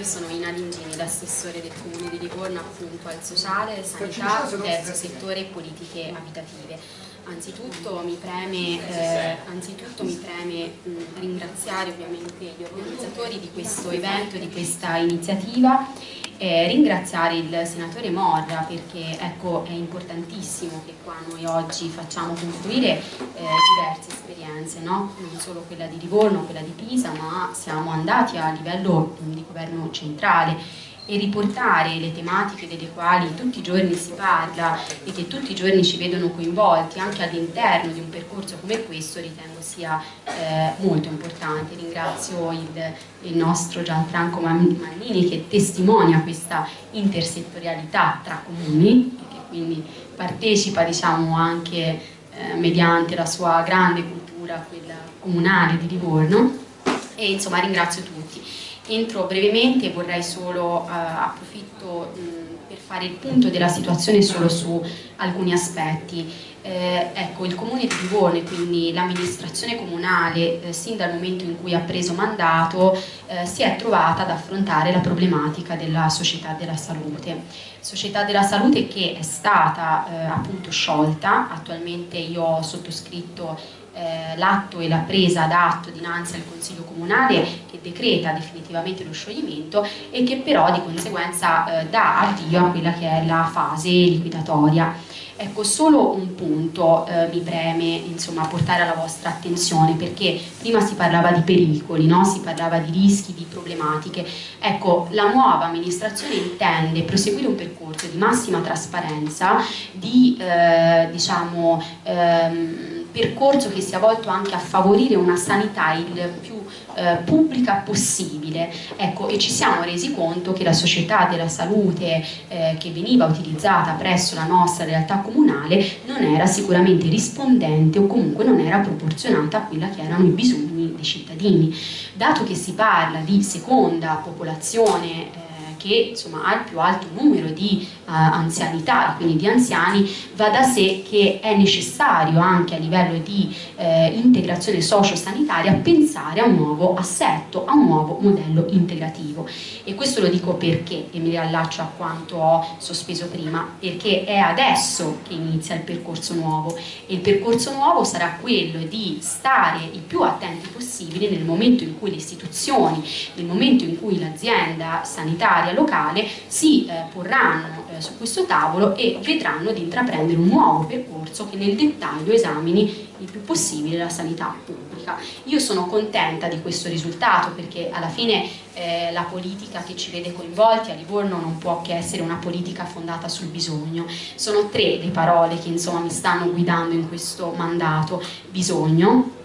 Io sono Ina Lingini, l'assessore del Comune di Livorno appunto al sociale, sanità, terzo settore e politiche abitative. Anzitutto mi preme, eh, anzitutto mi preme mh, ringraziare ovviamente gli organizzatori di questo evento, di questa iniziativa eh, ringraziare il senatore Morra perché ecco, è importantissimo che qua noi oggi facciamo confluire eh, diverse esperienze, no? non solo quella di Livorno, quella di Pisa, ma siamo andati a livello di governo centrale e riportare le tematiche delle quali tutti i giorni si parla e che tutti i giorni ci vedono coinvolti anche all'interno di un percorso come questo ritengo sia eh, molto importante. Ringrazio il, il nostro Gianfranco Mannini che testimonia questa intersettorialità tra comuni e che quindi partecipa diciamo, anche eh, mediante la sua grande cultura, quella comunale di Livorno e insomma ringrazio tutti. Entro brevemente vorrei solo eh, approfitto mh, per fare il punto della situazione solo su alcuni aspetti. Eh, ecco, il Comune di Livorno, quindi l'amministrazione comunale, eh, sin dal momento in cui ha preso mandato, eh, si è trovata ad affrontare la problematica della società della salute. Società della salute che è stata eh, appunto sciolta, attualmente io ho sottoscritto eh, l'atto e la presa d'atto dinanzi al Consiglio Comunale che decreta definitivamente lo scioglimento e che però di conseguenza eh, dà avvio a quella che è la fase liquidatoria. Ecco, solo un punto eh, mi preme insomma, portare alla vostra attenzione perché prima si parlava di pericoli, no? si parlava di rischi, di problematiche. Ecco, la nuova amministrazione intende proseguire un percorso di massima trasparenza, di eh, diciamo, ehm, percorso che sia volto anche a favorire una sanità il più eh, pubblica possibile. Ecco, e ci siamo resi conto che la società della salute eh, che veniva utilizzata presso la nostra realtà comunale non era sicuramente rispondente o comunque non era proporzionata a quelli che erano i bisogni dei cittadini. Dato che si parla di seconda popolazione eh, che insomma, ha il più alto numero di uh, anzianità, quindi di anziani, va da sé che è necessario anche a livello di eh, integrazione socio-sanitaria pensare a un nuovo assetto, a un nuovo modello integrativo. E questo lo dico perché, e mi riallaccio a quanto ho sospeso prima, perché è adesso che inizia il percorso nuovo e il percorso nuovo sarà quello di stare il più attenti possibile nel momento in cui le istituzioni, nel momento in cui l'azienda sanitaria sanitaria locale si eh, porranno eh, su questo tavolo e vedranno di intraprendere un nuovo percorso che nel dettaglio esamini il più possibile la sanità pubblica. Io sono contenta di questo risultato perché alla fine eh, la politica che ci vede coinvolti a Livorno non può che essere una politica fondata sul bisogno. Sono tre le parole che insomma mi stanno guidando in questo mandato. Bisogno,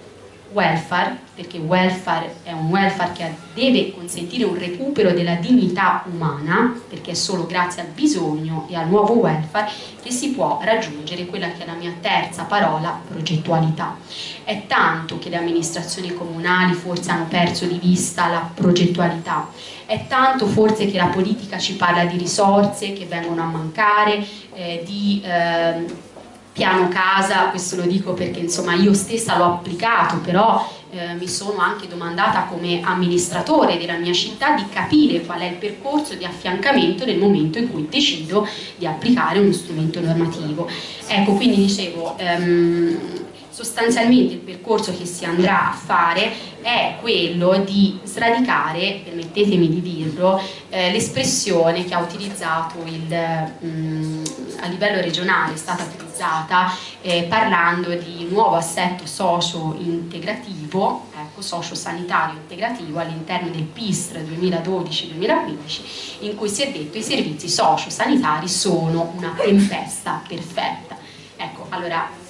welfare, perché welfare è un welfare che deve consentire un recupero della dignità umana, perché è solo grazie al bisogno e al nuovo welfare che si può raggiungere quella che è la mia terza parola, progettualità. È tanto che le amministrazioni comunali forse hanno perso di vista la progettualità, è tanto forse che la politica ci parla di risorse che vengono a mancare, eh, di... Eh, piano casa, questo lo dico perché insomma io stessa l'ho applicato, però eh, mi sono anche domandata come amministratore della mia città di capire qual è il percorso di affiancamento nel momento in cui decido di applicare uno strumento normativo. Ecco, quindi dicevo, ehm, sostanzialmente il percorso che si andrà a fare è quello di sradicare, permettetemi di dirlo, eh, l'espressione che ha utilizzato il, mh, mm, a livello regionale, è stata utilizzata eh, parlando di nuovo assetto socio-integrativo, ecco, socio-sanitario integrativo all'interno del PISTR 2012-2015, in cui si è detto che i servizi socio-sanitari sono una tempesta perfetta. Ecco, allora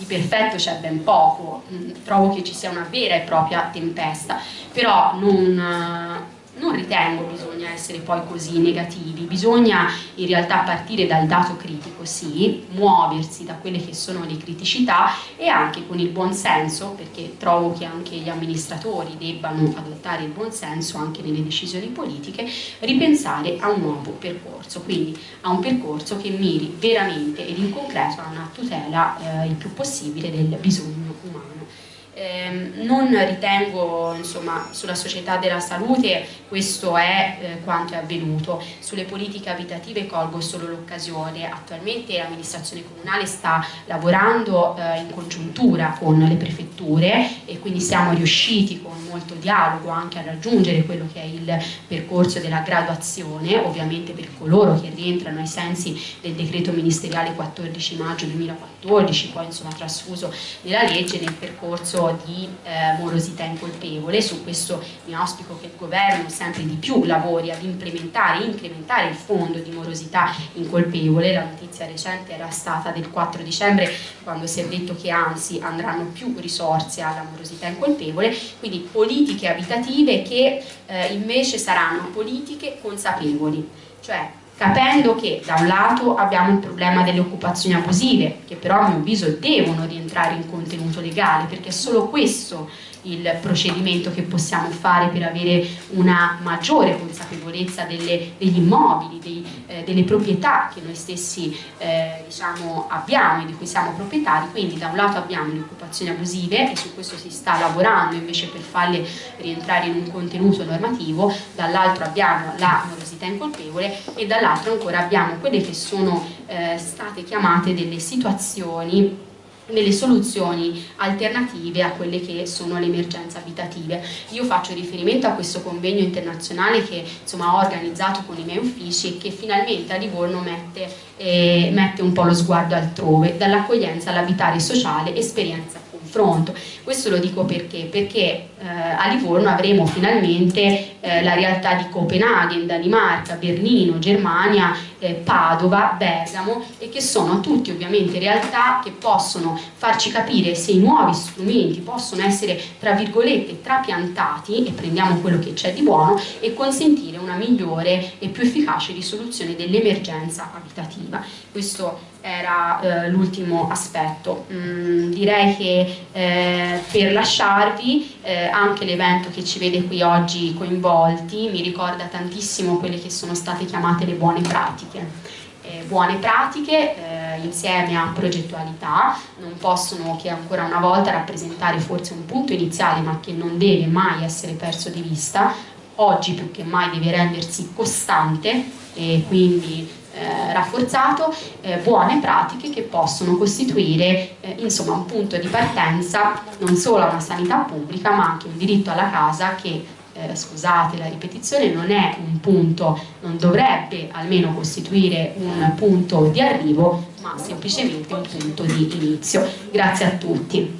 di perfetto c'è ben poco, mm, trovo che ci sia una vera e propria tempesta, però non non ritengo bisogna essere poi così negativi, bisogna in realtà partire dal dato critico, sì, muoversi da quelle che sono le criticità e anche con il buon senso, perché trovo che anche gli amministratori debbano adottare il buon senso anche nelle decisioni politiche, ripensare a un nuovo percorso, quindi a un percorso che miri veramente ed in concreto a una tutela eh, il più possibile del bisogno umano. Ehm, non ritengo insomma, sulla società della salute questo è eh, quanto è avvenuto. Sulle politiche abitative colgo solo l'occasione. Attualmente l'amministrazione comunale sta lavorando eh, in congiuntura con le prefetture e quindi siamo riusciti con molto dialogo anche a raggiungere quello che è il percorso della graduazione ovviamente per coloro che rientrano ai sensi del decreto ministeriale 14 maggio 2014 poi insomma trasfuso nella legge nel percorso di eh, morosità incolpevole, su questo mi auspico che il governo sempre di più lavori ad implementare, incrementare il fondo di morosità incolpevole, la notizia recente era stata del 4 dicembre quando si è detto che anzi andranno più risorse alla morosità incolpevole, quindi politiche abitative che eh, invece saranno politiche consapevoli, cioè capendo che da un lato abbiamo il problema delle occupazioni abusive, che però a mio avviso devono rientrare in contenuto legale, perché è solo questo il procedimento che possiamo fare per avere una maggiore consapevolezza delle, degli immobili, dei, eh, delle proprietà che noi stessi eh, diciamo, abbiamo e di cui siamo proprietari, quindi da un lato abbiamo le occupazioni abusive e su questo si sta lavorando invece per farle rientrare in un contenuto normativo, dall'altro abbiamo la morosità incolpevole e dall'altro ancora abbiamo quelle che sono eh, state chiamate delle situazioni nelle soluzioni alternative a quelle che sono le emergenze abitative. Io faccio riferimento a questo convegno internazionale che insomma, ho organizzato con i miei uffici e che finalmente a Livorno mette, eh, mette un po' lo sguardo altrove, dall'accoglienza all'abitare sociale, esperienza confronto. Questo lo dico perché? Perché eh, a Livorno avremo finalmente eh, la realtà di Copenaghen, Danimarca, Berlino, Germania, eh, Padova, Bergamo e che sono tutti ovviamente realtà che possono farci capire se i nuovi strumenti possono essere tra virgolette trapiantati e prendiamo quello che c'è di buono e consentire una migliore e più efficace risoluzione dell'emergenza abitativa. Questo era eh, l'ultimo aspetto. Mm, direi che eh, per lasciarvi eh, anche l'evento che ci vede qui oggi coinvolti mi ricorda tantissimo quelle che sono state chiamate le buone pratiche. Eh, buone pratiche eh, insieme a progettualità non possono che ancora una volta rappresentare forse un punto iniziale ma che non deve mai essere perso di vista oggi più che mai deve rendersi costante e quindi eh, rafforzato eh, buone pratiche che possono costituire eh, insomma, un punto di partenza non solo a una sanità pubblica ma anche un diritto alla casa che eh, scusate la ripetizione non è un punto, non dovrebbe almeno costituire un punto di arrivo ma semplicemente un punto di inizio. Grazie a tutti.